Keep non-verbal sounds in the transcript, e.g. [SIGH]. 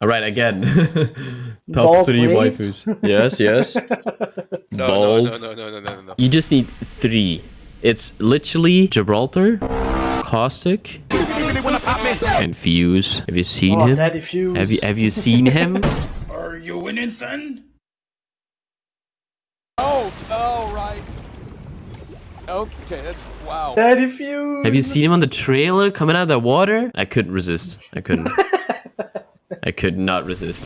All right, again. [LAUGHS] Top Bald three waves? waifus. Yes, yes. [LAUGHS] No, Bald. no, no, no, no, no, no, no. You just need three. It's literally Gibraltar, Caustic, and Fuse. Have you seen Oh, him? Daddy Fuse. Have you have you seen him? [LAUGHS] Are you winning, son? Oh, oh, right. Okay, that's wow. Daddy Fuse. Have you seen him on the trailer coming out of the water? I couldn't resist. I couldn't. I could not resist.